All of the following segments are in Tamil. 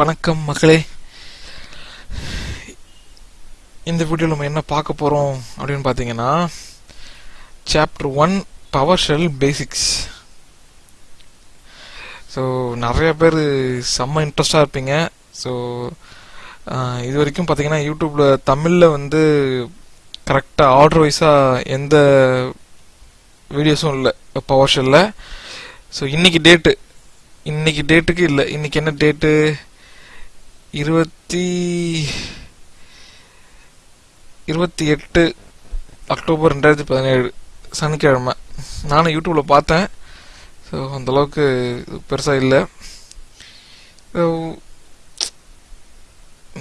வணக்கம் மக்களே. இந்த வீடியோவில் நம்ம என்ன பார்க்க போகிறோம் அப்படின்னு பார்த்தீங்கன்னா chapter one PowerShell basics so நிறைய பேர் செம்ம இன்ட்ரெஸ்டாக இருப்பீங்க. ஸோ இது வரைக்கும் பார்த்தீங்கன்னா யூடியூப்பில் தமிழில் வந்து கரெக்டாக ஆர்டர் வைஸாக எந்த வீடியோஸும் இல்லை. பவர் ஷெல்லில் ஸோ இன்றைக்கி டேட்டு இன்னைக்கு டேட்டுக்கு இல்லை. இன்னைக்கு என்ன டேட்டு இருபத்தி இருபத்தி எட்டு அக்டோபர் ரெண்டாயிரத்தி பதினேழு சனிக்கிழமை. நானும் யூடியூப்பில் பார்த்தேன். ஸோ அந்தளவுக்கு பெருசாக இல்லை.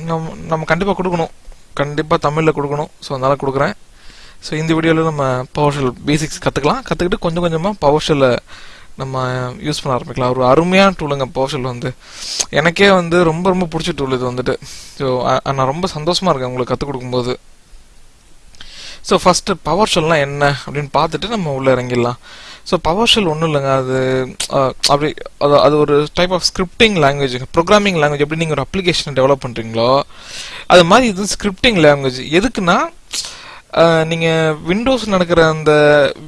நம்ம நம்ம கண்டிப்பாக கொடுக்கணும். கண்டிப்பாக தமிழில் கொடுக்கணும். ஸோ அதனால் கொடுக்குறேன். ஸோ இந்த வீடியோவில் நம்ம பவர் ஷெல் பேசிக்ஸ் கற்றுக்கலாம் கற்றுக்கிட்டு கொஞ்சம் கொஞ்சமாக பவர் ஷெல்லை நம்ம யூஸ் பண்ண ஆரம்பிக்கலாம். ஒரு அருமையான டூலுங்க பவர்ஷெல் வந்து. எனக்கே வந்து ரொம்ப ரொம்ப பிடிச்ச டூல் இது வந்துட்டு. ஸோ நான் ரொம்ப சந்தோஷமாக இருக்கேன் உங்களுக்கு கற்றுக் கொடுக்கும்போது. ஸோ ஃபஸ்ட்டு பவர் ஷெல்லாம் என்ன அப்படின்னு பார்த்துட்டு நம்ம உள்ளே இறங்கிடலாம். ஸோ பவர் ஷெல் ஒன்றும் இல்லைங்க. அது அப்படி அது அது ஒரு type of scripting language programming language எப்படி நீங்கள் ஒரு அப்ளிகேஷனை டெவலப் பண்ணுறீங்களோ அது மாதிரி இது ஸ்கிரிப்டிங் லாங்குவேஜ் எதுக்குன்னா நீங்கள் விண்டோஸ் நடக்கிற அந்த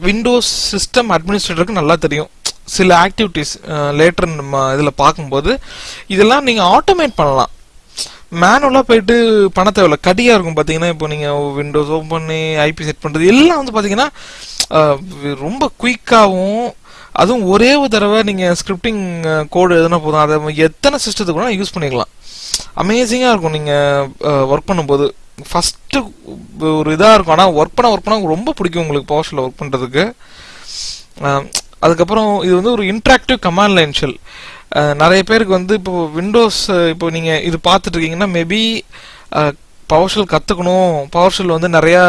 விண்டோஸ் சிஸ்டம் அட்மினிஸ்ட்ரேட்டருக்கு நல்லா தெரியும். சில ஆக்டிவிட்டிஸ் லேட்டர் நம்ம இதில் பார்க்கும்போது இதெல்லாம் நீங்கள் ஆட்டோமேட் பண்ணலாம். மேனுவலாக போயிட்டு பண்ண தேவையில்ல. கடியாக இருக்கும் பார்த்தீங்கன்னா இப்போ நீங்கள் விண்டோஸ் ஓப்பன் பண்ணி ஐபி செட் பண்ணுறது எல்லாம் வந்து பார்த்தீங்கன்னா ரொம்ப குயிக்காகவும் அதுவும் ஒரே ஒரு தடவை நீங்கள் ஸ்கிரிப்டிங் கோடு எதுனா போதும். அதை எத்தனை சிஸ்டத்துக்கு கூட யூஸ் பண்ணிக்கலாம். அமேசிங்காக இருக்கும் நீங்கள் ஒர்க் பண்ணும்போது. ஃபஸ்ட்டு ஒரு இதாக இருக்கும். ஆனால் ஒர்க் பண்ண ஒர்க் பண்ண ரொம்ப பிடிக்கும் உங்களுக்கு பவர்ஷில் ஒர்க் பண்ணுறதுக்கு அதுக்கப்புறம் இது வந்து ஒரு இன்ட்ராக்டிவ் கமாண்ட் லைன் ஷெல் நிறைய பேருக்கு வந்து இப்போ விண்டோஸ் இப்போ நீங்கள் இது பார்த்துட்டு இருக்கீங்கன்னா மேபி பவர்ஷெல் கற்றுக்கணும் பவர்ஷெல் வந்து நிறையா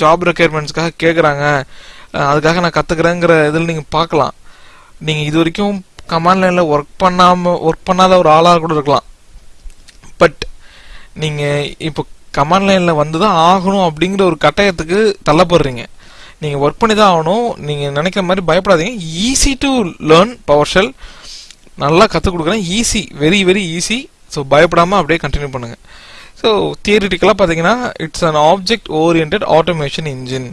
ஜாப் ரெக்யர்மெண்ட்ஸ்க்காக கேட்குறாங்க அதுக்காக நான் கற்றுக்குறேங்கிற இதில் நீங்கள் பார்க்கலாம். நீங்கள் இது வரைக்கும் கமாண்ட் லைனில் ஒர்க் பண்ணாமல் ஒர்க் பண்ணாத ஒரு ஆளாக கூட இருக்கலாம். பட் நீங்கள் இப்போ கமாண்ட் லைனில் வந்து தான் ஆகணும் அப்படிங்கிற ஒரு கட்டாயத்துக்கு தள்ளப்படுறீங்க. நீங்கள் ஒர்க் பண்ணி தான் ஆகணும். நீங்கள் நினைக்கிற மாதிரி பயப்படாதீங்க. Easy to learn PowerShell நல்லா கற்றுக் கொடுக்குறேன். Easy very very easy so பயப்படாமல் அப்படியே கண்டினியூ பண்ணுங்கள் ஸோ தியரிட்டிக்கலாக பார்த்தீங்கன்னா it's an object orient automation engine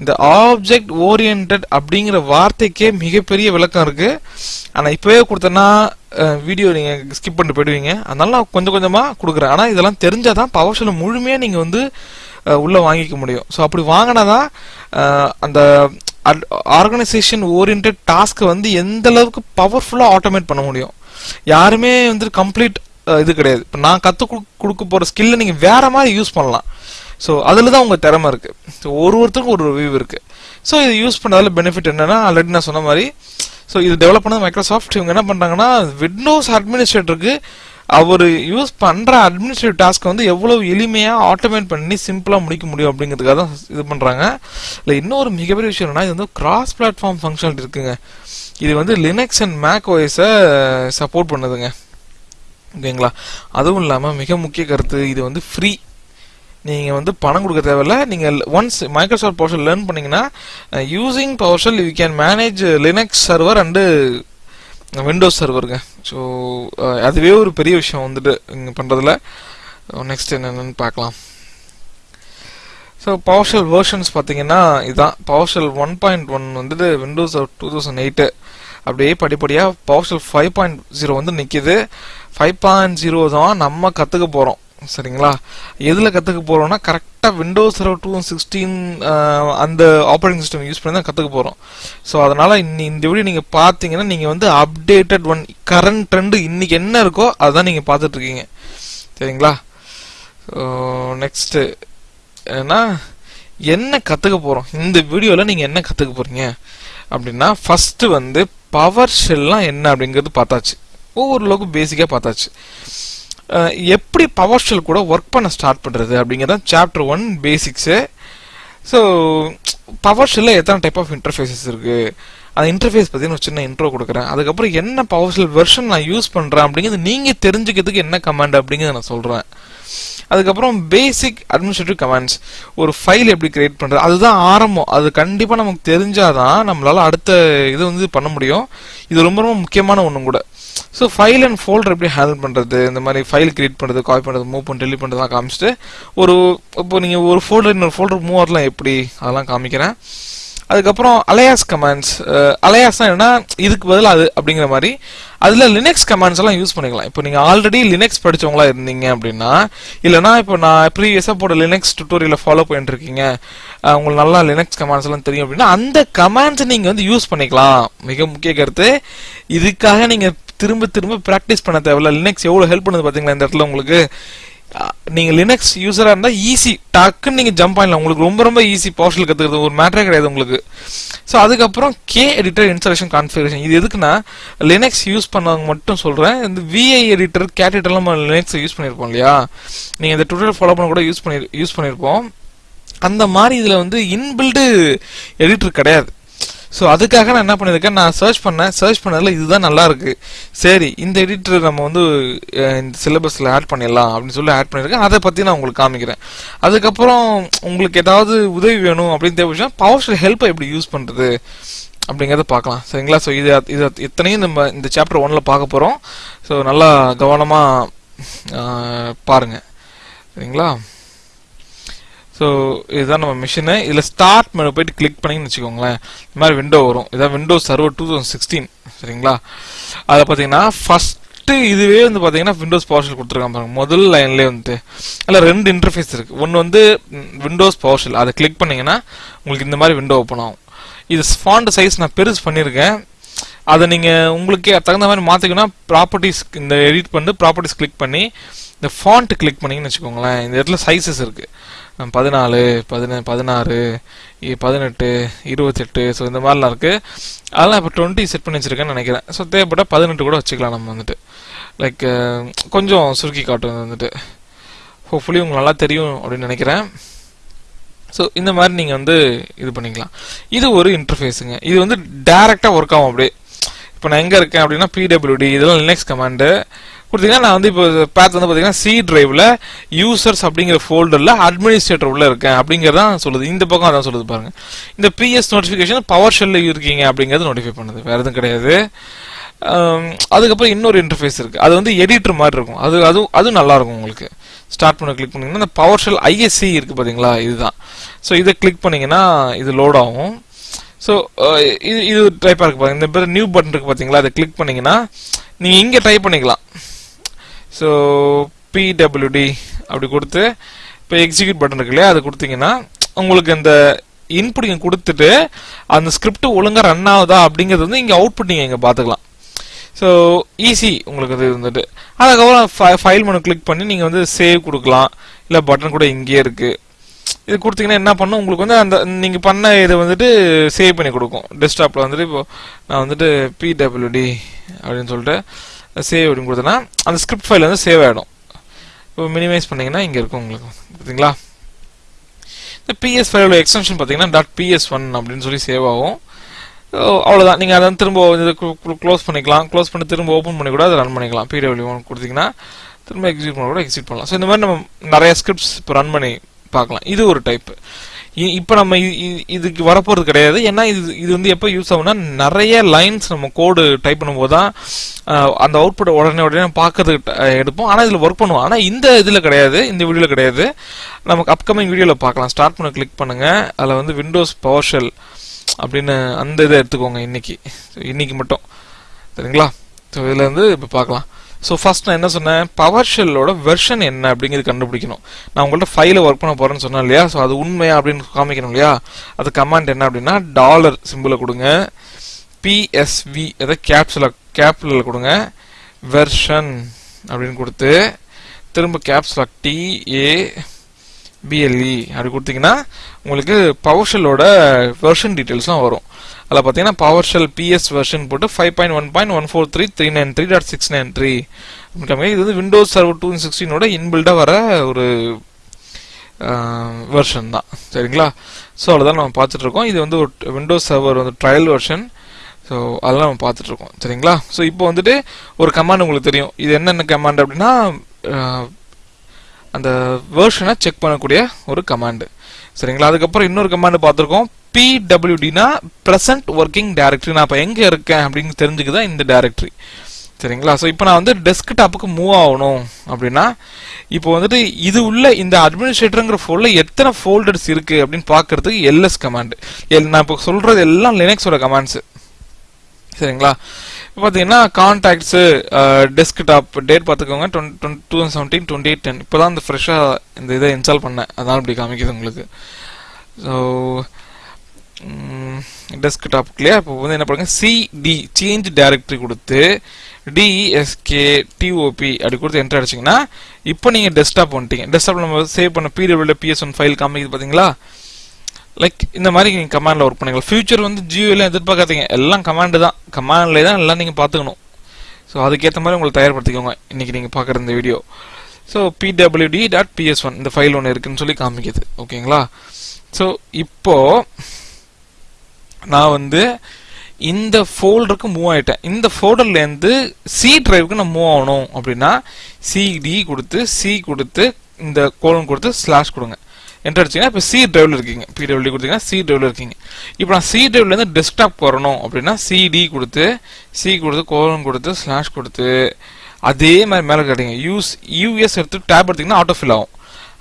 இந்த ஆப்ஜெக்ட் ஓரியன்ட் அப்படிங்கிற வார்த்தைக்கே மிகப்பெரிய விளக்கம் இருக்குது ஆனால் இப்போவே கொடுத்தேன்னா வீடியோ நீங்கள் ஸ்கிப் பண்ணிட்டு போயிடுவீங்க. அதனால நான் கொஞ்சம் கொஞ்சமாக கொடுக்குறேன். ஆனால் இதெல்லாம் தெரிஞ்சால் தான் பவர் ஷெல் முழுமையாக நீங்கள் வந்து உள்ளே வாங்கிக்க முடியும். ஸோ அப்படி வாங்கினாதான் அந்த ஆர்கனைசேஷன் ஓரியன்ட் டாஸ்க்கை வந்து எந்த அளவுக்கு பவர்ஃபுல்லாக ஆட்டோமேட் பண்ண முடியும். யாருமே வந்து கம்ப்ளீட் இது கிடையாது. இப்போ நான் கற்றுக் கொடுக்க போகிற ஸ்கில்லை நீங்கள் வேற மாதிரி யூஸ் பண்ணலாம். ஸோ அதில் தான் உங்கள் திறமை இருக்குது ஸோ ஒரு ஒருத்தருக்கும் ஒரு ரிவ்யூ இருக்குது ஸோ இது யூஸ் பண்ணதில் பெனிஃபிட் என்னென்னா ஆல்ரெடி நான் சொன்ன மாதிரி ஸோ இது டெவலப் பண்ணது மைக்ரோசாஃப்ட் இவங்க என்ன பண்ணுறாங்கன்னா விண்டோஸ் அட்மினிஸ்ட்ரேட்டருக்கு அவர் யூஸ் பண்ணுற அட்மினிஸ்ட்ரேட்டிவ் டாஸ்க்கை வந்து எவ்வளோ எளிமையாக ஆட்டோமேட் பண்ணி சிம்பிளாக முடிக்க முடியும் அப்படிங்கிறதுக்காக தான் இது பண்ணுறாங்க இல்லை இன்னொரு மிகப்பெரிய விஷயம் என்னன்னா இது வந்து கிராஸ் பிளாட்ஃபார்ம் ஃபங்க்ஷன் இருக்குங்க. இது வந்து லினக்ஸ் அண்ட் மேக் ஓஎஸை சப்போர்ட் பண்ணுதுங்க. ஓகேங்களா அதுவும் இல்லாமல் மிக முக்கிய கருத்து இது வந்து ஃப்ரீ நீங்கள் வந்து பணம் கொடுக்க தேவையில்ல. நீங்கள் ஒன்ஸ் மைக்ரோசாஃப்ட் பவர் லேர்ன் பண்ணீங்கன்னா using PowerShell you can manage Linux server and Windows சர்வருங்க so அதுவே ஒரு பெரிய விஷயம் வந்துட்டு இங்கே பண்ணுறதுல நெக்ஸ்ட் என்னென்னு பார்க்கலாம். ஸோ பவர்ஷல் வேர்ஷன்ஸ் பார்த்தீங்கன்னா இதுதான் பவர்ஷெல் ஒன் பாயிண்ட் ஒன் வந்துட்டு விண்டோஸ் டூ தௌசண்ட் எயிட்டு அப்படியே படிப்படியாக பவர்ஷல் ஃபைவ் பாயிண்ட் ஜீரோ வந்து நிற்கிது ஃபைவ் பாயிண்ட் ஜீரோ தான் நம்ம கற்றுக்க போகிறோம் சரிங்களா? எதில் கற்றுக்க போகிறோம்னா கரெக்டாக விண்டோஸ் சர்வர் டூ சிக்ஸ்டீன் அந்த ஆப்ரேட்டிங் சிஸ்டம் யூஸ் பண்ணி தான் கற்றுக்க போகிறோம் ஸோ அதனால் இன்னி இந்த வீடியோ நீங்கள் பார்த்தீங்கன்னா நீங்கள் வந்து அப்டேட்டட் ஒன் கரண்ட் ட்ரெண்டு இன்றைக்கி என்ன இருக்கோ அதுதான் நீங்கள் பார்த்துட்ருக்கீங்க சரிங்களா? ஸோ நெக்ஸ்ட்டு ஏன்னா என்ன கற்றுக்க போகிறோம் இந்த வீடியோவில் நீங்கள் என்ன கற்றுக்க போகிறீங்க அப்படின்னா ஃபஸ்ட்டு வந்து பவர் ஷெல்லாம் என்ன அப்படிங்கிறது பார்த்தாச்சு. ஒவ்வொரு பேசிக்காக பார்த்தாச்சு. எப்படி பவர் ஷெல் கூட ஒர்க் பண்ண ஸ்டார்ட் பண்ணுறது அப்படிங்கிறதான் chapter one basics so power ஷெல்லில் எத்தனை டைப் ஆஃப் இன்டர்ஃபேஸஸ் இருக்குது அந்த இன்டர்ஃபேஸ் பற்றி நான் சின்ன இன்ட்ரோ கொடுக்குறேன். அதுக்கப்புறம் என்ன பவர் ஷெல் வெர்ஷன் நான் யூஸ் பண்ணுறேன் அப்படிங்கிறது நீங்கள் தெரிஞ்சுக்கிறதுக்கு என்ன கமாண்ட் அப்படிங்கிறத நான் சொல்கிறேன் அதுக்கப்புறம் பேசிக் அட்மினிஸ்ட்ரேட்டிவ் கமெண்ட்ஸ் ஒரு ஃபைல் எப்படி கிரியேட் பண்ணுறது அதுதான் ஆரம்பம். அது கண்டிப்பாக நமக்கு தெரிஞ்சாதான் நம்மளால் அடுத்த இது வந்து பண்ண முடியும். இது ரொம்ப ரொம்ப முக்கியமான ஒன்றும் கூட. ஸோ ஃபைல் அண்ட் ஃபோல்டர் எப்படி ஹேண்டில் பண்ணுறது இந்த மாதிரி ஃபைல் கிரியேட் பண்ணுறது காப்பி பண்ணுறது மூவ் பண்ணி டெலிட் பண்ணுறதுலாம் காமிச்சிட்டு ஒரு இப்போ நீங்கள் ஒரு ஃபோல்டர் இன்னொரு ஃபோல்டர் மூவ் ஆகலாம் எப்படி? அதெல்லாம் காமிக்கிறேன். அதுக்கப்புறம் அலையாஸ் கமாண்ட்ஸ் அலையாஸ்னா என்ன இதுக்கு பதிலாக அது அப்படிங்கிற மாதிரி. அதில் லினக்ஸ் கமாண்ட்ஸ் எல்லாம் யூஸ் பண்ணிக்கலாம். இப்போ நீங்கள் ஆல்ரெடி லினக்ஸ் படித்தவங்களா இருந்தீங்க அப்படின்னா இல்லைனா இப்போ நான் ப்ரீவியஸாக போட லினக்ஸ் டுட்டோரியலை ஃபாலோ பண்ணிட்டு இருக்கீங்க உங்களுக்கு நல்லா லினக்ஸ் கமாண்ட்ஸ் எல்லாம் தெரியும் அப்படின்னா அந்த கமாண்ட்ஸை நீங்கள் வந்து யூஸ் பண்ணிக்கலாம். மிக முக்கிய கருத்து. இதுக்காக நீங்கள் திரும்ப திரும்ப ப்ராக்டிஸ் பண்ண தேவையில்ல. லினக்ஸ் எவ்வளோ ஹெல்ப் பண்ணுது பார்த்தீங்களா இந்த இடத்துல உங்களுக்கு? நீங்கள் லினக்ஸ் யூஸராக இருந்தால் ஈஸி டக்குன்னு நீங்கள் ஜம்ப் ஆயிடலாம். உங்களுக்கு ரொம்ப ரொம்ப ஈஸி பவர்ஷல் கற்றுக்கிறது ஒரு மேட்டரே கிடையாது உங்களுக்கு. ஸோ அதுக்கப்புறம் கே எடிட்டர் இன்ஸ்டாலேஷன் கான்ஃபிகரேஷன் இது எதுக்குன்னா லினக்ஸ் யூஸ் பண்ணவங்க மட்டும் சொல்கிறேன் இந்த விஐ எடிட்டர் கேட் நம்ம லினக்ஸ் யூஸ் பண்ணியிருப்போம் இல்லையா? நீங்கள் இந்த டுட்டோரியல் ஃபாலோ பண்ண கூட யூஸ் பண்ணி யூஸ் பண்ணியிருப்போம் அந்த மாதிரி இதில் வந்து இன்பில்டு எடிட்டர் கிடையாது. ஸோ அதுக்காக நான் என்ன பண்ணியிருக்கேன் நான் சர்ச் பண்ணேன். சர்ச் பண்ணதில் இதுதான் நல்லா இருக்கு. சரி இந்த எடிட்டர் நம்ம வந்து இந்த சிலபஸில் ஆட் பண்ணிடலாம் அப்படின்னு சொல்லி ஆட் பண்ணியிருக்கேன். அதை பற்றி நான் உங்களுக்கு காமிக்கிறேன். அதுக்கப்புறம் உங்களுக்கு ஏதாவது உதவி வேணும் அப்படின்னு தேவைச்சுன்னா பவர் ஹெல்ப்பை எப்படி யூஸ் பண்ணுறது அப்படிங்கிறத பார்க்கலாம். சரிங்களா? ஸோ இது இது இத்தனையும் நம்ம இந்த சாப்டர் ஒனில் பார்க்க போகிறோம் ஸோ நல்லா கவனமாக பாருங்கள் சரிங்களா? ஸோ இதுதான் நம்ம மிஷினு இதில் ஸ்டார்ட் மெனு போயிட்டு கிளிக் பண்ணிங்கன்னு வச்சுக்கோங்களேன். இந்த மாதிரி விண்டோ வரும். இதான் Windows server two thousand sixteen சரிங்களா? அதை பார்த்தீங்கன்னா ஃபஸ்ட்டு இதுவே வந்து பார்த்தீங்கன்னா விண்டோஸ் பவர்ஷல் கொடுத்துருக்காங்க பாருங்க. முதல் லைன்லேயே வந்துட்டு. அதில் ரெண்டு இன்டர்ஃபேஸ் இருக்குது ஒன்று வந்து விண்டோஸ் பவர்ஷல் அதை கிளிக் பண்ணீங்கன்னா உங்களுக்கு இந்த மாதிரி விண்டோ ஓப்பன் ஆகும். இது ஃபாண்ட் சைஸ் நான் பெருசு பண்ணியிருக்கேன். அதை நீங்கள் உங்களுக்கே தகுந்த மாதிரி மாற்றிக்கணும் ப்ராப்பர்ட்டிஸ் இந்த எடிட் பண்ணி ப்ராப்பர்ட்டிஸ் கிளிக் பண்ணி இந்த ஃபாண்ட் கிளிக் பண்ணீங்கன்னு வச்சுக்கோங்களேன். இந்த இடத்துல சைஸஸ் இருக்குது பதினாலு பதின பதினாறு பதினெட்டு இருபத்தெட்டு ஸோ இந்த மாதிரிலாம் இருக்குது அதெல்லாம் இப்போ டுவெண்ட்டி செட் பண்ணி வச்சுருக்கேன்னு நினைக்கிறேன். ஸோ தேவைப்பட்டால் பதினெட்டு கூட வச்சுக்கலாம் நம்ம வந்துட்டு. லைக் கொஞ்சம் சுருக்கி காட்டும் வந்துட்டு. ஹோப்ஃபுல்லி உங்களுக்கு நல்லா தெரியும் அப்படின்னு நினைக்கிறேன். ஸோ இந்த மாதிரி நீங்கள் வந்து இது பண்ணிக்கலாம். இது ஒரு இன்டர்ஃபேஸுங்க இது வந்து டேரெக்டாக ஒர்க் ஆகும் அப்படியே. இப்போ நான் எங்கே இருக்கேன் அப்படின்னா பிடபிள்யூடி இதெல்லாம் லினக்ஸ் கமாண்டு கொடுத்தீங்கன்னா நான் வந்து இப்போ பேத் வந்து பார்த்தீங்கன்னா சி டிரைவில் யூசர்ஸ் அப்படிங்கிற ஃபோல்டரில் அட்மினிஸ்ட்ரேட்டர் உள்ளே இருக்கேன் அப்படிங்கிறது தான் சொல்லுது. இந்த பக்கம் அதான் சொல்லுது பாருங்க. இந்த பிஎஸ் நோட்டிஃபிகேஷன் பவர் ஷெல்லில் இருக்கீங்க அப்படிங்கிறது நோட்டிஃபை பண்ணுது. வேறு எதுவும் கிடையாது. அதுக்கப்புறம் இன்னொரு இன்டர்ஃபேஸ் இருக்குது அது வந்து எடிட்டர் மாதிரி இருக்கும். அது அது அதுவும் நல்லாயிருக்கும் உங்களுக்கு. ஸ்டார்ட் பண்ண கிளிக் பண்ணிங்கன்னா இந்த பவர் ஷெல் ஐஎஸ்சி இருக்குது பார்த்தீங்களா? இதுதான். ஸோ இதை கிளிக் பண்ணிங்கன்னா இது லோட் ஆகும். ஸோ இது இது டைப்பாக இருக்குது பாருங்க. இந்த பேர் நியூ பட்டன் இருக்குது பார்த்தீங்களா? அதை கிளிக் பண்ணிங்கன்னா நீங்கள் இங்கே டைப் பண்ணிக்கலாம். ஸோ பிடபிள்யூடி அப்படி கொடுத்து இப்போ எக்ஸிக்யூட் பட்டன் இருக்கு இல்லையா அது கொடுத்தீங்கன்னா உங்களுக்கு இந்த இன்புட் இங்கே கொடுத்துட்டு அந்த ஸ்கிரிப்ட் ஒழுங்காக ரன் ஆகுதா அப்படிங்கிறது வந்து இங்கே அவுட்புட் நீங்கள் இங்கே பார்த்துக்கலாம். ஸோ ஈஸி உங்களுக்கு இது வந்துட்டு அதுக்கப்புறம் ஃபைல் மனு கிளிக் பண்ணி நீங்கள் வந்து சேவ் கொடுக்கலாம். இல்லை பட்டன் கூட இங்கேயே இருக்குது இது கொடுத்தீங்கன்னா என்ன பண்ணும்? உங்களுக்கு வந்து அந்த நீங்கள் பண்ண இதை வந்துட்டு சேவ் பண்ணி கொடுக்கும். டெஸ்க்டாப்பில் வந்துட்டு இப்போ நான் வந்துட்டு பிடபிள்யூடி அப்படின்னு சொல்லிட்டு சேவ் அப்படின்னு கொடுத்தேன்னா அந்த ஸ்கிரிப்ட் ஃபைல் வந்து சேவ் ஆகிடும் இப்போ மினிமைஸ் பண்ணிங்கன்னா இங்கே இருக்கும் உங்களுக்கு. பார்த்தீங்களா இந்த பிஎஸ் ஃபைலோட எக்ஸ்டென்ஷன் பார்த்தீங்கன்னா டாட் பிஎஸ் ஒன் அப்படின்னு சொல்லி சேவ் ஆகும். அவ்வளோதான் நீங்கள் அதை திரும்ப இது க்ளோஸ் பண்ணிக்கலாம். க்ளோஸ் பண்ணி திரும்ப ஓப்பன் பண்ணி கூட அதை ரன் பண்ணிக்கலாம். பிடபிள்யூ ஒன் கொடுத்தீங்கன்னா திரும்ப எக்ஸிட் பண்ண கூட எக்ஸிட் பண்ணலாம். ஸோ இந்த மாதிரி நம்ம நிறைய ஸ்கிரிப்ட்ஸ் இப்போ ரன் பண்ணி பார்க்கலாம். இது ஒரு டைப்பு இப்போ நம்ம இதுக்கு வரப்போறது கிடையாது. ஏன்னா இது இது வந்து எப்போ யூஸ் ஆகும்னா நிறைய லைன்ஸ் நம்ம கோடு டைப் பண்ணும்போது தான் அந்த அவுட்புட் உடனே உடனே பார்க்கறதுக்கு எடுப்போம். ஆனால் இதில் ஒர்க் பண்ணுவோம். ஆனால் இந்த இதில் கிடையாது. இந்த வீடியோவில் கிடையாது. நமக்கு அப்கமிங் வீடியோவில் பார்க்கலாம். ஸ்டார்ட் பண்ண கிளிக் பண்ணுங்கள் அதில் வந்து விண்டோஸ் பவர் ஷெல் அப்படின்னு அந்த இதை எடுத்துக்கோங்க இன்னைக்கு. இன்னைக்கு மட்டும். சரிங்களா? ஸோ இதில் இருந்து இப்போ பார்க்கலாம். ஸோ ஃபஸ்ட் நான் என்ன சொன்னேன்? பவர் ஷெல்லோட வெர்ஷன் என்ன அப்படிங்கிறது கண்டுபிடிக்கணும். நான் உங்கள்ட்ட ஃபைல ஒர்க் பண்ண போகிறேன்னு சொன்னேன் இல்லையா? ஸோ அது உண்மையா அப்படின்னு காமிக்கணும் இல்லையா? அது கமாண்ட் என்ன அப்படின்னா டாலர் சிம்பிளை கொடுங்க. பிஎஸ்வி அதை கேப்ஸில் கேப்ல கொடுங்க. வெர்ஷன் அப்படின்னு கொடுத்து திரும்ப கேப்ஸ்லாக் டி ஏ பிஎல்இ அப்படி கொடுத்தீங்கன்னா உங்களுக்கு பவர்ஷெல்லோட வெர்ஷன் டீட்டெயில்ஸ்லாம் வரும். அதில் பார்த்தீங்கன்னா பவர்ஷெல் பிஎஸ் வெர்ஷன் போட்டு five point one point one four three three nine three dot six nine three இது வந்து விண்டோஸ் சர்வர் டூ சிக்ஸ்டீனோட இன்பில்டாக வர ஒரு வெர்ஷன் தான். சரிங்களா? ஸோ அவ்வளோதான் நம்ம பார்த்துட்ருக்கோம். இது வந்து ஒரு விண்டோஸ் சர்வர் வந்து ட்ரையல் வெர்ஷன் ஸோ அதெல்லாம் நம்ம பார்த்துட்ருக்கோம். சரிங்களா? ஸோ இப்போ வந்துட்டு ஒரு கமாண்ட் உங்களுக்கு தெரியும். இது என்னென்ன கமாண்ட் அப்படின்னா அந்த வேர்ஷனை செக் பண்ணக்கூடிய ஒரு கமாண்டு சரிங்களா? அதுக்கப்புறம் இன்னொரு கமாண்ட் பார்த்துருக்கோம். பிடபிள்யூடினா ப்ரெசன்ட் ஒர்க்கிங் டைரக்டரி நான் இப்போ எங்கே இருக்கேன் அப்படின்னு தெரிஞ்சுக்குதான் இந்த டைரக்டரி சரிங்களா? ஸோ இப்போ நான் வந்து டெஸ்க்டாப்புக்கு மூவ் ஆகணும் அப்படின்னா இப்போ வந்துட்டு இது உள்ள இந்த அட்மினிஸ்ட்ரேட்டருங்கிற ஃபோல்டில் எத்தனை ஃபோல்டர்ஸ் இருக்குது அப்படின்னு பார்க்கறதுக்கு எல்எஸ் கமாண்டு எல் நான் இப்போ சொல்கிறது எல்லாம் லினக்ஸோட கமாண்ட்ஸ் சரிங்களா? பார்த்தீங்கன்னா கான்டாக்ட்ஸு டெஸ்க்டாப் டேட் பார்த்துக்கோங்க two thousand seventeen twenty eight ten இப்போ தான் இந்த ஃப்ரெஷ்ஷாக இந்த இதை இன்ஸ்டால் பண்ணேன். அதனால் இப்படி காமிக்குது உங்களுக்கு. ஸோ டெஸ்க்டாப் இல்லையா இப்போ வந்து என்ன பண்ணுங்க? சிடி சேஞ்ச் டைரக்டரி கொடுத்து டிஎஸ்கே டிஓபி அப்படி கொடுத்து என்டர் அடிச்சிங்கன்னா இப்போ நீங்கள் டெஸ்க்டாப் வந்துட்டீங்க. டெஸ்க்டாப் நம்ம சேவ் பண்ண பிடிஎஃப்ல பிஎஸ் ஒன் ஃபைல் காமிக்குது பார்த்தீங்களா லைக் இந்த மாதிரி நீங்கள் கமாண்டில் ஒர்க் பண்ணிக்கலாம் ஃபியூச்சர் வந்து ஜியோலாம் எதிர்பார்க்காதீங்க. எல்லாம் கமாண்டு தான். கமாண்ட்லேயே தான் எல்லாம் நீங்கள் பார்த்துக்கணும். ஸோ அதுக்கேற்ற மாதிரி உங்களை தயார்படுத்திக்கோங்க. இன்றைக்கி நீங்கள் பார்க்குற இந்த video so PWD dot PS one இந்த ஃபைல் ஒன்று இருக்குன்னு சொல்லி காமிக்குது. ஓகேங்களா? ஸோ இப்போது நான் வந்து இந்த ஃபோல்டருக்கு மூவ் ஆகிட்டேன் இந்த ஃபோல்டர்லேருந்து சி ட்ரைவுக்கு நான் மூவ் ஆகணும் அப்படின்னா சிடி கொடுத்து சி கொடுத்து இந்த கோலன் கொடுத்து ஸ்லாஷ் கொடுங்க. என்டர் அடிச்சீங்கன்னா இப்போ சி டிரைவ்ல இருக்கீங்க. பிடபிள்யூ கொடுத்தீங்கன்னா சி டிரைவ்ல இருக்கீங்க. இப்போ நான் சி டிரைவ்லேருந்து டெஸ்க்டாப் வரணும் அப்படின்னா சிடி கொடுத்து சி கொடுத்து கோலன் கொடுத்து ஸ்லாஷ் கொடுத்து அதே மாதிரி மேலே கேட்டீங்க. யூஸ் யூஎஸ் எடுத்து டேப் எடுத்திங்கன்னா ஆட்டோ ஃபில் ஆகும்.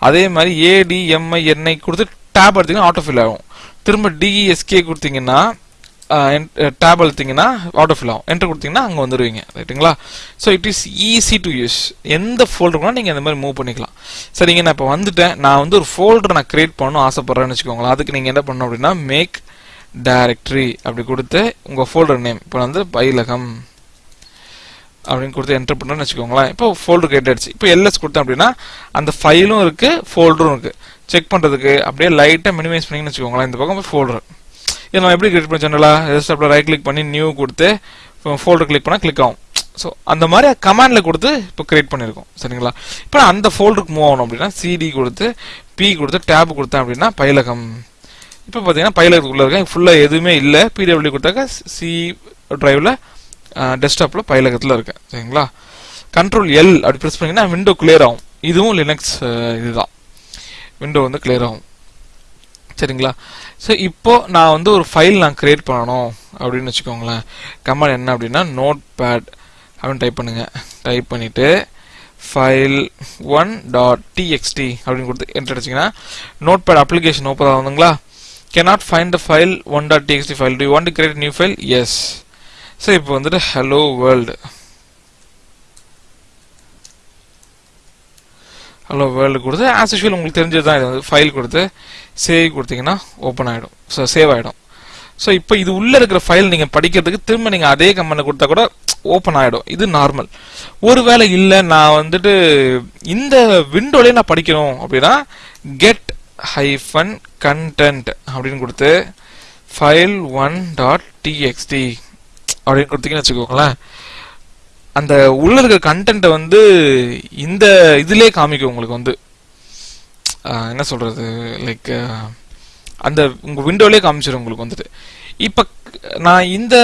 அதே மாதிரி ஏடி எம்ஐ என்ஐ கொடுத்து டேப் எடுத்தீங்கன்னா ஆட்டோ ஃபில் ஆகும். திரும்ப டிஇஎஸ்கே கொடுத்தீங்கன்னா டேப் அழுத்திங்கன்னா ஆட்டோ ஃபில் ஆகும். என்ட்ரு கொடுத்தீங்கன்னா அங்கே வந்துடுவீங்க ரைட்டுங்களா? So it is easy to use எந்த ஃபோல்டருக்குனா நீங்கள் இந்த மாதிரி மூவ் பண்ணிக்கலாம். சரிங்க நான் இப்போ வந்துட்டேன். நான் வந்து ஒரு ஃபோல்டர் நான் கிரியேட் பண்ணணும் ஆசைப்பட்றேன்னு வச்சுக்கோங்களேன். அதுக்கு நீங்கள் என்ன பண்ணணும் அப்படின்னா மேக் டைரக்டரி அப்படி கொடுத்து உங்கள் ஃபோல்டர் நேம் இப்போ வந்து பைலகம் அப்படின்னு கொடுத்து என்டர் பண்ணுறேன்னு வச்சுக்கோங்களேன். இப்போ ஃபோல்டர் கிரியேட் ஆயிடுச்சு இப்போ எல்எஸ் கொடுத்தேன் அப்படின்னா அந்த ஃபைலும் இருக்குது ஃபோல்டரும் இருக்குது செக் பண்ணுறதுக்கு அப்படியே லைட்டாக மினிமைஸ் பண்ணிங்கன்னு வச்சுக்கோங்களேன். இந்த பக்கம் ஃபோல்டர் இதை நம்ம எப்படி கிரியேட் பண்ண சொன்னலா டெஸ்க்டாப்பில் ரைட் கிளிக் பண்ணி நியூ கொடுத்து ஃபோல்டர் கிளிக் பண்ணால் கிளிக் ஆகும். ஸோ அந்த மாதிரி கமாண்டில் கொடுத்து இப்போ கிரியேட் பண்ணியிருக்கோம். சரிங்களா? இப்போ அந்த ஃபோல்டருக்கு மூவ் ஆகணும் அப்படின்னா சிடி கொடுத்து பி கொடுத்து டேப் கொடுத்தேன் அப்படின்னா பயிலகம் இப்போ பார்த்தீங்கன்னா பைலகத்துக்குள்ளே இருக்கேன். ஃபுல்லாக எதுவுமே இல்லை. பிடபிள்யூ கொடுத்தாக்க சி ட்ரைவில் டெஸ்க்டாப்பில் பயிலகத்தில் இருக்கேன். சரிங்களா? கண்ட்ரோல் எல் அப்படி ப்ரெஸ் பண்ணிங்கன்னா விண்டோ கிளியர் ஆகும். இதுவும் லினக்ஸ் இதுதான். விண்டோ வந்து கிளியர் ஆகும். சரிங்களா? ஸோ இப்போ நான் வந்து ஒரு ஃபைல் நான் கிரியேட் பண்ணணும் அப்படின்னு வச்சுக்கோங்களேன். கமெண்ட் என்ன அப்படின்னா நோட் பேட் அப்படின்னு டைப் பண்ணுங்கள் டைப் பண்ணிவிட்டு ஃபைல் ஒன் டாட் டிஎக்ஸ்டி அப்படின்னு கொடுத்து என்ட்ரு அடிச்சிங்கன்னா note pad application open ஆகுதுங்களா cannot find the file one dot TXT file to want to create new file yes so இப்போ வந்துட்டு ஹலோ வேர்ல்டு ஹலோ வேர்ல்டு கொடுத்து ஆஸ் யூஷுவல் உங்களுக்கு தெரிஞ்சது தான் இது. வந்து ஃபைல் கொடுத்து சேவ் கொடுத்தீங்கன்னா ஓப்பன் ஆகிடும் ஸோ சேவ் ஆகிடும் ஸோ இப்போ இது உள்ளே இருக்கிற ஃபைல் நீங்கள் படிக்கிறதுக்கு திரும்ப நீங்கள் அதே கம்பெனி கொடுத்தா கூட ஓப்பன் ஆகிடும் இது நார்மல் ஒருவேளை இல்லை நான் வந்துட்டு இந்த விண்டோலேயே நான் படிக்கணும் அப்படின்னா கெட் ஹைஃபன் கண்டென்ட் அப்படின்னு கொடுத்து ஃபைல் ஒன் டாட் டிஎக்ஸ்டி அப்படின்னு கொடுத்தீங்கன்னு வச்சுக்கோங்களேன். அந்த உள்ள இருக்கிற கண்டென்ட்டை வந்து இந்த இதுலேயே காமிக்கும் உங்களுக்கு வந்து. என்ன சொல்கிறது லைக் அந்த உங்கள் விண்டோலயே காமிச்சிடும் உங்களுக்கு வந்துட்டு. இப்போ நான் இந்த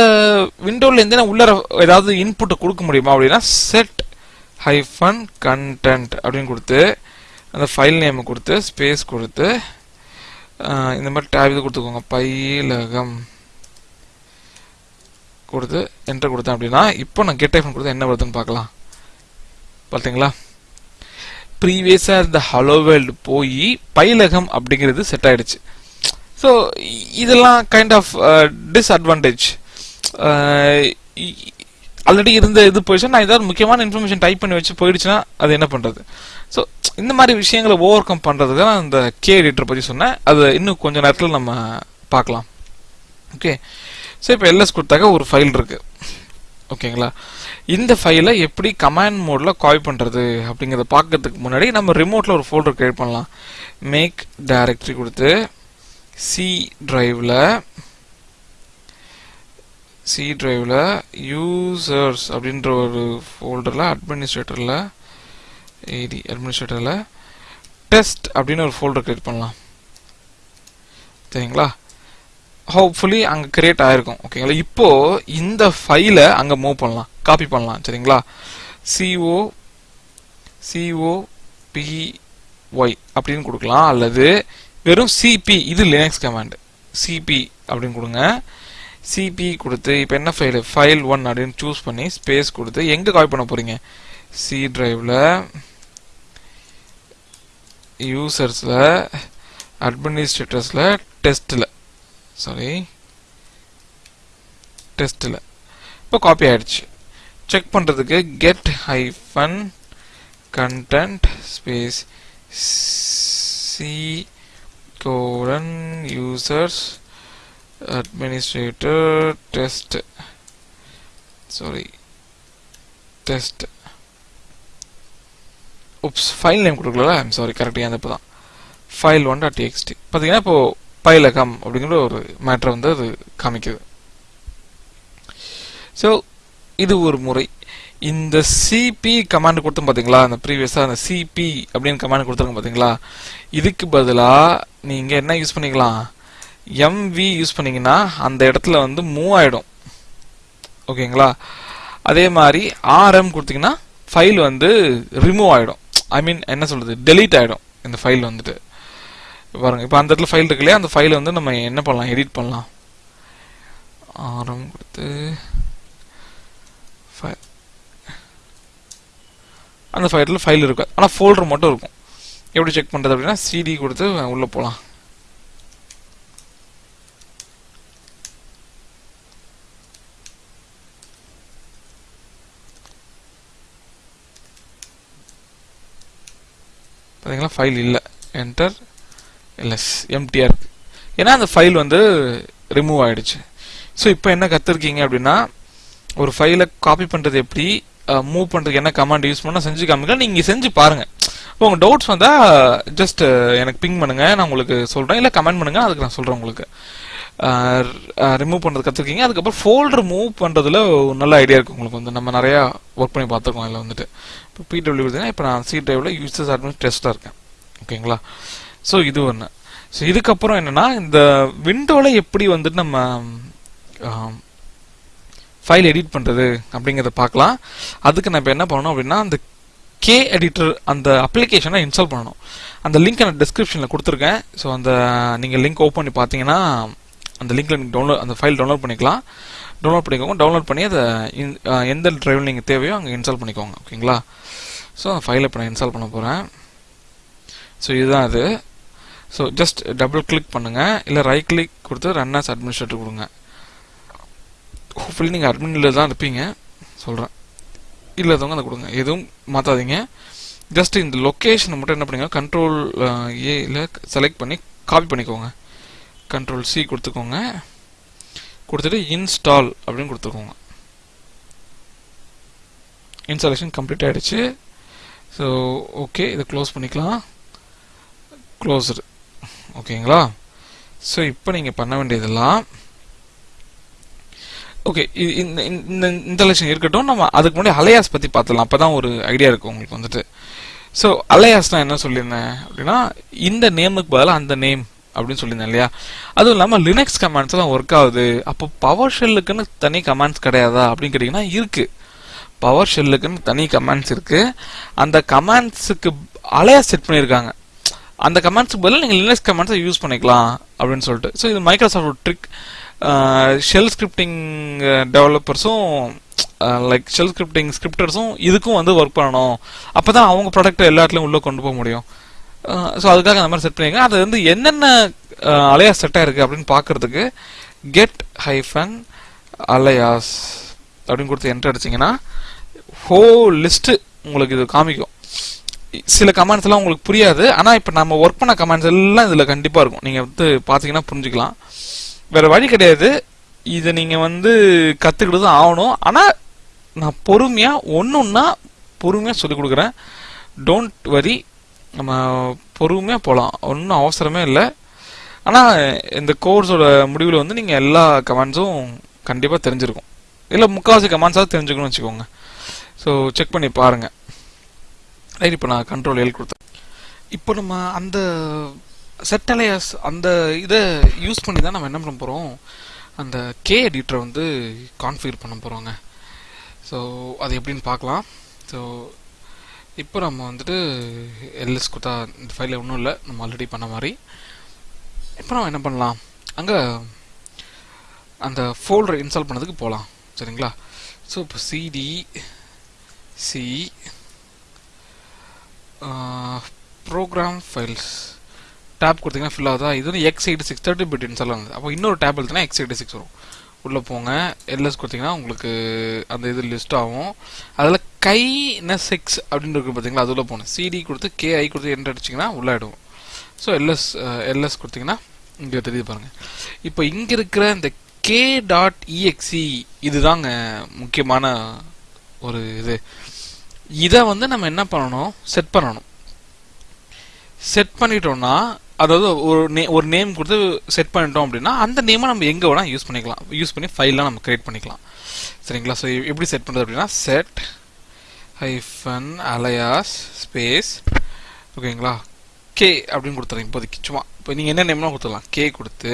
விண்டோலேருந்து நான் ஏதாவது இன்புட்டை கொடுக்க முடியுமா அப்படின்னா செட் ஹைஃபன் கண்டென்ட் அப்படின்னு கொடுத்து அந்த ஃபைல் நேமை கொடுத்து ஸ்பேஸ் கொடுத்து இந்த மாதிரி டேப் இது கொடுத்துக்கோங்க. பயிலகம் கொடுத்து என்டர் கொடுத்தேன் அப்படின்னா இப்போ நான் கெட் ஐஃபன் கொடுத்து என்ன வருதுன்னு பார்க்கலாம். பார்த்தீங்களா ப்ரீவியஸாக இருந்த ஹலோ வேர்ல்டு போய் பைலகம் அப்படிங்கிறது செட் ஆயிடுச்சு. ஸோ இதெல்லாம் கைண்ட் ஆஃப் டிஸ்அட்வான்டேஜ் ஆல்ரெடி இருந்த இது போயிடுச்சுன்னா நான் ஏதாவது முக்கியமான இன்ஃபர்மேஷன் டைப் பண்ணி வச்சு போயிடுச்சுன்னா அது என்ன பண்ணுறது ஸோ இந்த மாதிரி விஷயங்களை ஓவர் கம் பண்ணுறதுக்கு தான் இந்த கே எடிட்டர் பற்றி சொன்னேன். அது இன்னும் கொஞ்சம் நேரத்தில் நம்ம பார்க்கலாம். ஓகே ஸோ இப்போ எல்எஸ் கொடுத்தாக்க ஒரு ஃபைல் இருக்குது ஓகேங்களா இந்த ஃபைலை எப்படி கமாண்ட் மோடில் காப்பி பண்ணுறது அப்படிங்கிறத பார்க்கறதுக்கு முன்னாடி நம்ம ரிமோட்டில் ஒரு ஃபோல்டர் க்ரியேட் பண்ணலாம். மேக் டைரக்டரி கொடுத்து சி ட்ரைவில் சி ட்ரைவில் யூசர்ஸ் அப்படின்ற ஒரு ஃபோல்டரில் அட்மினிஸ்ட்ரேட்டரில் ஏடி அட்மினிஸ்ட்ரேட்டரில் டெஸ்ட் அப்படின்னு ஒரு ஃபோல்டர் கிரியேட் பண்ணலாம். சரிங்களா? ஹோப்ஃபுல்லி அங்கே கிரியேட் ஆயிருக்கும். ஓகேங்களா இப்போ இந்த ஃபைலை அங்கே மூவ் பண்ணலாம். காப்பி பண்ணலாம். சரிங்களா? சிஓ சிஓ அப்படின்னு கொடுக்கலாம். அல்லது வெறும் சிபி இது லினக்ஸ் கமாண்ட் சிபி அப்படின்னு கொடுங்க. சிபி கொடுத்து இப்போ என்ன ஃபைல் ஃபைல் ஒன் அப்படின்னு சூஸ் பண்ணி ஸ்பேஸ் கொடுத்து எங்கே காப்பி பண்ண போகிறீங்க சி ட்ரைவில் யூசர்ஸில் அட்மினிஸ்ட்ரேட்டர்ஸில் டெஸ்ட்டில் சாரி டெஸ்ட்டில் இப்போ காப்பி ஆயிடுச்சு. செக் பண்ணுறதுக்கு get hyphen content space C colon users administrator test sorry test oops file name கொடுக்கல. ஐம் சாரி கரெக்டாக அந்த இப்போ தான் ஃபைல் ஒன் டாட் டிஎக்ஸ்டி பார்த்தீங்கன்னா இப்போ பயிலகம் அப்படிங்கிற ஒரு மேட்ரை வந்து அது காமிக்குது. ஸோ இது ஒரு முறை. இந்த சிபி கமாண்ட் கொடுத்தோம் பார்த்தீங்களா அந்த ப்ரீவியஸாக அந்த சிபி அப்படின்னு கமாண்ட் கொடுத்துருங்க பார்த்தீங்களா இதுக்கு பதிலாக நீங்கள் என்ன யூஸ் பண்ணிக்கலாம்? எம்வி யூஸ் பண்ணீங்கன்னா அந்த இடத்துல வந்து மூவ் ஆகிடும் ஓகேங்களா அதே மாதிரி ஆர்எம் கொடுத்தீங்கன்னா ஃபைல் வந்து ரிமூவ் ஆகிடும் ஐ மீன் என்ன சொல்கிறது டெலீட் ஆகிடும் இந்த ஃபைல் வந்துட்டு. பாருங்கள் இப்போ அந்த இடத்துல ஃபைல் இருக்கு இல்லையா? அந்த ஃபைலை வந்து நம்ம என்ன பண்ணலாம்? எடிட் பண்ணலாம். ஆரம் கொடுத்து அந்த ஃபைலில் ஃபைல் இருக்கும் ஆனால் ஃபோல்டர் மட்டும் இருக்கும். எப்படி செக் பண்ணுறது அப்படின்னா சிடி கொடுத்து உள்ளே போகலாம் பார்த்தீங்களா ஃபைல் இல்லை. என்டர் எல்எஸ் எம்டிஆர் இருக்கு ஏன்னா அந்த ஃபைல் வந்து ரிமூவ் ஆகிடுச்சு ஸோ இப்போ என்ன கற்றுருக்கீங்க அப்படின்னா ஒரு ஃபைலை காப்பி பண்ணுறது எப்படி மூவ் பண்ணுறதுக்கு என்ன கமாண்ட் யூஸ் பண்ணால் செஞ்சு காமிங்க. நீங்கள் செஞ்சு பாருங்கள் இப்போ உங்கள் டவுட்ஸ் வந்தால் ஜஸ்ட் எனக்கு பிங் பண்ணுங்கள் நான் உங்களுக்கு சொல்கிறேன் இல்லை கமெண்ட் பண்ணுங்கள் அதுக்கு நான் சொல்கிறேன் உங்களுக்கு. ரிமூவ் பண்ணுறது கற்றுருக்கீங்க அதுக்கப்புறம் ஃபோல்டர் மூவ் பண்ணுறதுல நல்ல ஐடியா இருக்குது உங்களுக்கு வந்து. நம்ம நிறையா ஒர்க் பண்ணி பார்த்துருக்கோம் இதில் வந்துட்டு. இப்போ பிடபிள்யூ பார்த்தீங்கன்னா இப்போ நான் சி டிரைவில் யூசர்ஸ் அட்மின் டெஸ்ட்டாக இருக்கேன். ஓகேங்களா ஸோ இது ஒன்று ஸோ இதுக்கப்புறம் என்னென்னா இந்த விண்டோவில் எப்படி வந்துட்டு நம்ம ஃபைல் எடிட் பண்ணுறது அப்படிங்கிறத பார்க்கலாம். அதுக்கு நான் இப்போ என்ன பண்ணணும் அப்படின்னா அந்த கே எடிட்டர் அந்த அப்ளிகேஷனை இன்ஸ்டால் பண்ணணும். அந்த லிங்க் நான் டிஸ்கிரிப்ஷனில் கொடுத்துருக்கேன். ஸோ அந்த நீங்கள் லிங்க் ஓப்பன் பண்ணி பார்த்தீங்கன்னா அந்த லிங்க்கில் நீங்கள் டவுன்லோட் அந்த ஃபைல் டவுன்லோட் பண்ணிக்கலாம். டவுன்லோட் பண்ணிக்கோங்க. டவுன்லோட் பண்ணி அதை எந்த ட்ரைவில் நீங்கள் தேவையோ அங்கே இன்ஸ்டால் பண்ணிக்கோங்க. ஓகேங்களா? ஸோ அந்த ஃபைலை இப்போ நான் இன்ஸ்டால் பண்ண போகிறேன் ஸோ இதுதான் அது ஸோ ஜஸ்ட் டபுள் கிளிக் பண்ணுங்கள் இல்லை ரைட் கிளிக் கொடுத்து ரன் ஆஸ் அட்மினிஸ்ட்ரேட்டர் கொடுங்க. ஹோப்ஃபுல்லி நீங்கள் அட்மினில் தான் இருப்பீங்க. சொல்கிறேன் இல்லாதவங்க அதை கொடுங்க. எதுவும் மாற்றாதீங்க ஜஸ்ட் இந்த லொக்கேஷனை மட்டும் என்ன பண்ணுங்க? கண்ட்ரோல் ஏயில் செலக்ட் பண்ணி காப்பி பண்ணிக்கோங்க. கண்ட்ரோல் சி கொடுத்துக்கோங்க. கொடுத்துட்டு இன்ஸ்டால் அப்படின்னு கொடுத்துக்கோங்க. இன்ஸ்டாலேஷன் கம்ப்ளீட் ஆகிடுச்சு ஸோ ஓகே இதை க்ளோஸ் பண்ணிக்கலாம். க்ளோஸ்டு ஓகேங்களா? ஸோ இப்போ நீங்கள் பண்ண வேண்டியதெல்லாம் ஓகே இந்த இந்த இன்ஸ்டாலேஷன் இருக்கட்டும் நம்ம அதுக்கு முன்னாடி அலையாஸ் பற்றி பார்த்துடலாம் அப்போ தான் ஒரு ஐடியா இருக்கும் உங்களுக்கு வந்துட்டு. ஸோ அலையாஸ் நான் என்ன சொல்லியிருந்தேன் அப்படின்னா இந்த நேமுக்கு பதிலாக அந்த நேம் அப்படின்னு சொல்லியிருந்தேன் இல்லையா? அதுவும் இல்லாமல் லினக்ஸ் கமாண்ட்ஸ் எல்லாம் ஒர்க் ஆகுது. அப்போ பவர் ஷெல்லுக்குன்னு தனி கமாண்ட்ஸ் கிடையாதா அப்படின்னு கேட்டிங்கன்னா இருக்கு. பவர் ஷெல்லுக்குன்னு தனி கமாண்ட்ஸ் இருக்குது அந்த கமாண்ட்ஸுக்கு அலையா செட் பண்ணியிருக்காங்க. அந்த கமாண்ட்ஸுக்கு பதிலாக நீங்கள் லினக்ஸ் கமாண்ட்ஸை யூஸ் பண்ணிக்கலாம் அப்படின்னு சொல்லிட்டு. ஸோ இது மைக்ரோசாஃப்ட் ட்ரிக் ஷெல் ஸ்கிரிப்டிங் டெவலப்பர்ஸும் லைக் ஷெல் ஸ்கிரிப்டிங் ஸ்கிரிப்டர்ஸும் இதுக்கும் வந்து ஒர்க் பண்ணணும். அப்போ தான் அவங்க ப்ராடக்ட்டை எல்லா இடத்துலையும் உள்ளே கொண்டு போக முடியும். ஸோ அதுக்காக அந்த மாதிரி செட் பண்ணிங்க அது வந்து என்னென்ன அலையாஸ் செட் இருக்குது அப்படின்னு பார்க்குறதுக்கு கெட் ஹைஃபன் அலையாஸ் அப்படின்னு கொடுத்து என்ட்ரு அடிச்சிங்கன்னா ஹோ லிஸ்ட்டு உங்களுக்கு இது காமிக்கும். சில கமெண்ட்ஸ் எல்லாம் உங்களுக்கு புரியாது. ஆனால் இப்போ நம்ம ஒர்க் பண்ண கமெண்ட்ஸ் எல்லாம் இதில் கண்டிப்பாக இருக்கும். நீங்கள் வந்து பார்த்தீங்கன்னா புரிஞ்சுக்கலாம். வேற வழி கிடையாது. இதை நீங்கள் வந்து கற்றுக்கிட்டு தான் ஆகணும். ஆனால் நான் பொறுமையாக ஒன்றுன்னா பொறுமையாக சொல்லிக் கொடுக்குறேன். டோன்ட் வரி நம்ம பொறுமையாக போகலாம் ஒன்றும் அவசரமே இல்லை. ஆனால் இந்த கோர்ஸோட முடிவில் வந்து நீங்கள் எல்லா கமெண்ட்ஸும் கண்டிப்பாக தெரிஞ்சிருக்கும். இல்லை முக்கால்வாசி கமெண்ட்ஸாவது தெரிஞ்சுக்கணும்னு வச்சுக்கோங்க. ஸோ செக் பண்ணி பாருங்கள் ரைட் இப்போ நான் கண்ட்ரோல் எல் கொடுத்தேன். இப்போ நம்ம அந்த செட்டலையாஸ் அந்த இதை யூஸ் பண்ணி தான் நம்ம என்ன பண்ண போகிறோம் அந்த கே எடிட்டரை வந்து கான்ஃபிகர் பண்ண போகிறோங்க ஸோ அது எப்படின்னு பார்க்கலாம். ஸோ இப்போ நம்ம வந்துட்டு எல்எஸ் கொடுத்தா இந்த ஃபைலில் ஒன்றும் இல்லை. நம்ம ஆல்ரெடி பண்ண மாதிரி. இப்போ நம்ம என்ன பண்ணலாம்? அங்கே அந்த ஃபோல்டர் இன்ஸ்டால் பண்ணதுக்கு போகலாம் சரிங்களா? ஸோ இப்போ CD C program files tab கொடுத்தீங்கன்னா ஃபில் ஆகுதா? இது வந்து x eighty six thirty bit install ஆகுது அப்போ இன்னொரு டேப் எடுத்தீங்கன்னா எக்ஸ் எயிட்டி சிக்ஸ் வரும். உள்ளே போங்க. எல்எஸ் கொடுத்தீங்கன்னா உங்களுக்கு அந்த இது லிஸ்ட் ஆகும். அதில் கை சிக்ஸ் அப்படின்னு இருக்கு பார்த்தீங்களா? அது உள்ளே போகணும். சிடி கொடுத்து கேஐ கொடுத்து என்ட்ரு அடிச்சிங்கன்னா உள்ளே ஆகிடும் ஸோ எல்எஸ் எல்எஸ் கொடுத்தீங்கன்னா இங்கே தெரியுது பாருங்கள் இப்போ இங்கே இருக்கிற இந்த கே டாட் இஎக்ஸி இதுதாங்க முக்கியமான ஒரு இது. இதை வந்து நம்ம என்ன பண்ணணும்? செட் பண்ணணும். செட் பண்ணிட்டோம்னா அதாவது ஒரு நே ஒரு நேம் கொடுத்து செட் பண்ணிட்டோம் அப்படின்னா அந்த நேமை நம்ம எங்கே வேணால் யூஸ் பண்ணிக்கலாம். யூஸ் பண்ணி ஃபைல்லாம் நம்ம கிரியேட் பண்ணிக்கலாம். சரிங்களா? ஸோ எப்படி செட் பண்ணுறது அப்படின்னா செட் ஹைஃபன் அலையாஸ் ஸ்பேஸ் ஓகேங்களா கே அப்படின்னு கொடுத்துறேன் இப்போதைக்கு. சும்மா இப்போ நீங்கள் என்ன நேம்லாம் கொடுத்துடலாம். கே கொடுத்து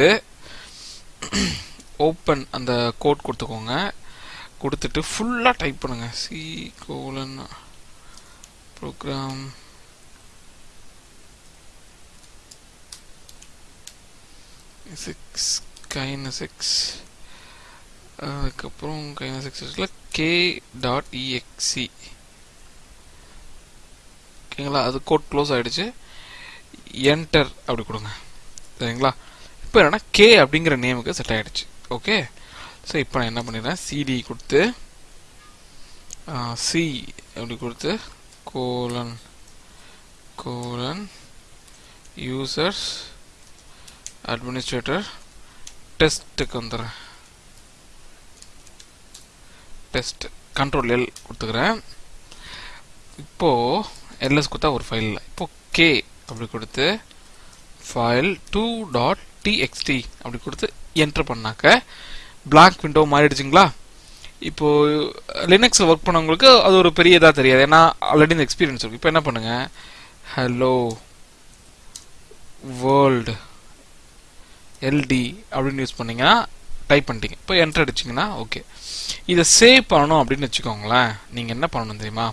ஓப்பன் அந்த கோட் கொடுத்துக்கோங்க. கொடுத்துட்டு ஃபுல்லாக டைப் பண்ணுங்கள் சி கோலன் ப்ரோக்ராம் சிக்ஸ் கைனசிக்ஸ் அதுக்கப்புறம் கைனசிக்ஸில் கே டாட் இஎக்ஸி ஓகேங்களா? அது கோட் க்ளோஸ் ஆகிடுச்சு என்டர் அப்படி கொடுங்க. சரிங்களா? இப்போ என்னன்னா கே அப்படிங்கிற நேமுக்கு செட் ஆகிடுச்சு ஓகே ஸோ இப்போ நான் என்ன பண்ணிடுறேன்? சிடி கொடுத்து சி அப்படி கொடுத்து கோலன் கோலன் யூசர்ஸ் அட்மினிஸ்ட்ரேட்டர் டெஸ்ட்டுக்கு வந்துடுறேன். டெஸ்ட் கண்ட்ரோல் எல் கொடுத்துக்கிறேன். இப்போது எல்எஸ் கொடுத்தா ஒரு ஃபைல் இல்லை. இப்போ கே அப்படி கொடுத்து ஃபைல் டூ டாட் டிஎக்ஸ்டி அப்படி கொடுத்து என்ட்ரு பண்ணாக்க பிளாக் விண்டோ மாறிடுச்சுங்களா? இப்போ லினக்ஸில் ஒர்க் பண்ணவங்களுக்கு அது ஒரு பெரிய இதாக தெரியாது. ஏன்னா ஆல்ரெடி இந்த எக்ஸ்பீரியன்ஸ் இருக்கு. இப்போ என்ன பண்ணுங்க? ஹலோ வேர்ல்டு எல்டி அப்படின்னு யூஸ் பண்ணிங்கன்னா டைப் பண்ணிட்டீங்க. இப்போ என்டர் அடிச்சிங்கன்னா ஓகே இதை சேவ் பண்ணணும் அப்படின்னு வச்சுக்கோங்களேன். நீங்கள் என்ன பண்ணணும் தெரியுமா?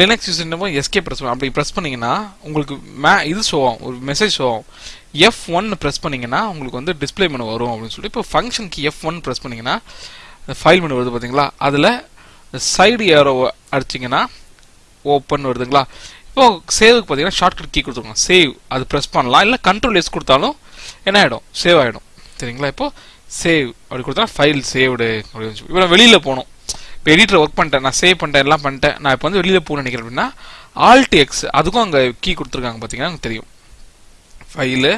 லினக்ஸ் யூஸ் என்னமோ எஸ்கே ப்ரெஸ் அப்படி ப்ரெஸ் பண்ணிங்கன்னா உங்களுக்கு மே இது ஷோ ஆகும். ஒரு மெசேஜ் ஷோ ஆகும். எஃப் ஒன் ப்ரெஸ் பண்ணிங்கன்னா உங்களுக்கு வந்து டிஸ்பிளே மெனு வரும் அப்படின்னு சொல்லிட்டு இப்போ ஃபங்க்ஷனுக்கு எஃப் ஒன் ப்ரெஸ் பண்ணிங்கன்னா ஃபைல் மெனு வருது பார்த்தீங்களா அதில் சைடு ஏரோ அடிச்சிங்கன்னா ஓப்பன் வருதுங்களா? இப்போ சேவுக்கு பார்த்தீங்கன்னா ஷார்ட்கட் கீ கொடுத்துருக்கோம். சேவ் அது ப்ரெஸ் பண்ணலாம். இல்லை கண்ட்ரோல் எஸ் கொடுத்தாலும் என்ன ஆகிடும் சேவ் ஆகிடும் சரிங்களா? இப்போது சேவ் அப்படி கொடுத்தா ஃபைல் சேவ்டு அப்படின்னு இப்போ நான் வெளியில் போகணும். இப்போ எடிட்டர் ஒர்க் பண்ணிட்டேன். நான் சேவ் பண்ணிட்டேன் எல்லாம் பண்ணிட்டேன். நான் இப்போ வந்து வெளியில் போகணும்னு நினைக்கிறேன் அப்படின்னா ஆல்ட் எக்ஸ் அதுக்கும் அங்கே கீ கொடுத்துருக்காங்க பார்த்தீங்கன்னா எனக்கு தெரியும். ஃபைலு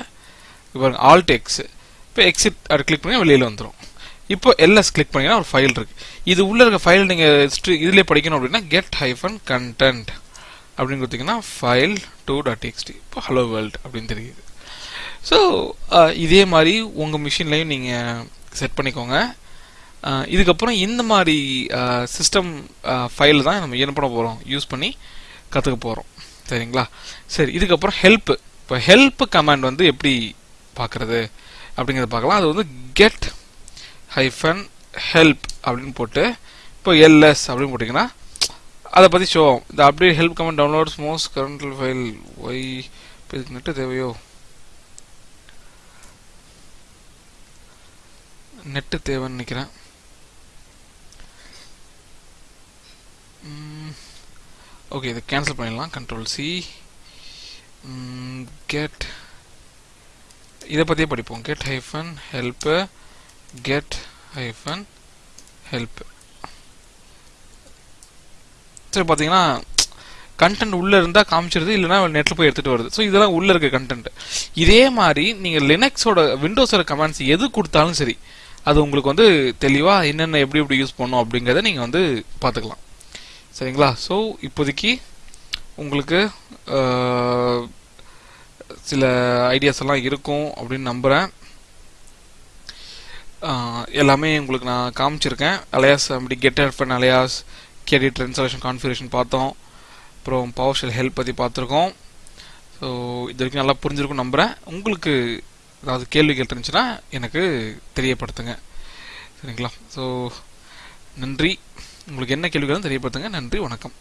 இப்போ ஆல்ட் எக்ஸ் இப்போ எக்ஸிட் அப்படி கிளிக் பண்ணி வெளியில் வந்துடும் இப்போ எல்எஸ் கிளிக் பண்ணீங்கன்னா ஒரு ஃபைல் இருக்கு. இது உள்ள இருக்க ஃபைல் நீங்கள் இதிலே படிக்கணும் அப்படின்னா கெட் ஹைஃபன் கண்டென்ட் அப்படின்னு கொடுத்தீங்கன்னா ஃபைல் டூ டாட் எக்ஸ்டி இப்போ ஹலோ வேர்ல்ட் அப்படின்னு தெரியுது. ஸோ இதே மாதிரி உங்கள் மிஷின்லையும் நீங்கள் செட் பண்ணிக்கோங்க. இதுக்கப்புறம் இந்த மாதிரி சிஸ்டம் ஃபைல் தான் நம்ம என்ன பண்ண போகிறோம் யூஸ் பண்ணி கற்றுக்க போகிறோம் சரிங்களா? சரி இதுக்கப்புறம் ஹெல்ப்பு இப்போ ஹெல்ப் கமாண்ட் வந்து எப்படி பார்க்குறது அப்படிங்கிறத பார்க்கலாம். அது வந்து கெட் ஹைஃபன் ஹெல்ப் அப்படின்னு போட்டு இப்போ எல்எஸ் அப்படின்னு போட்டிங்கன்னா அதை பற்றி ஷோ இந்த update help comment downloads most current file Y இப்போ இதுக்கு நெட்டு தேவையோ? நெட்டு தேவைன்னு நினைக்கிறேன். ஓகே இதை கேன்சல் பண்ணிடலாம். கண்ட்ரோல் சி கெட் இதை பற்றியே படிப்போம். Get hyphen help get hyphen help. சரி பார்த்தீங்கன்னா கண்டென்ட் உள்ளே இருந்தால் காமிச்சிருது இல்லைனா நெட்டில் போய் எடுத்துகிட்டு வருது. ஸோ இதெல்லாம் உள்ளே இருக்க கண்டென்ட் இதே மாதிரி நீங்கள் லினக்ஸோட விண்டோஸோட கமெண்ட்ஸ் எது கொடுத்தாலும் சரி அது உங்களுக்கு வந்து தெளிவாக என்னென்ன எப்படி எப்படி யூஸ் பண்ணும் அப்படிங்கிறத நீங்கள் வந்து பார்த்துக்கலாம் சரிங்களா? ஸோ இப்போதைக்கு உங்களுக்கு சில ஐடியாஸ் எல்லாம் இருக்கும் அப்படின்னு நம்புகிறேன் எல்லாமே உங்களுக்கு நான் காமிச்சிருக்கேன். அலையாஸ் அப்படி get help alias KD translation configuration பார்த்தோம். அப்புறம் பவர் ஷெல் ஹெல்ப் பற்றி பார்த்துருக்கோம். ஸோ இது வரைக்கும் நல்லா புரிஞ்சிருக்கும் நம்புகிறேன் உங்களுக்கு ஏதாவது கேள்விகள் இருந்துச்சுன்னா எனக்கு தெரியப்படுத்துங்க. சரிங்களா? ஸோ நன்றி. உங்களுக்கு என்ன கேள்விகளும் தெரியப்படுத்துங்க. நன்றி வணக்கம்.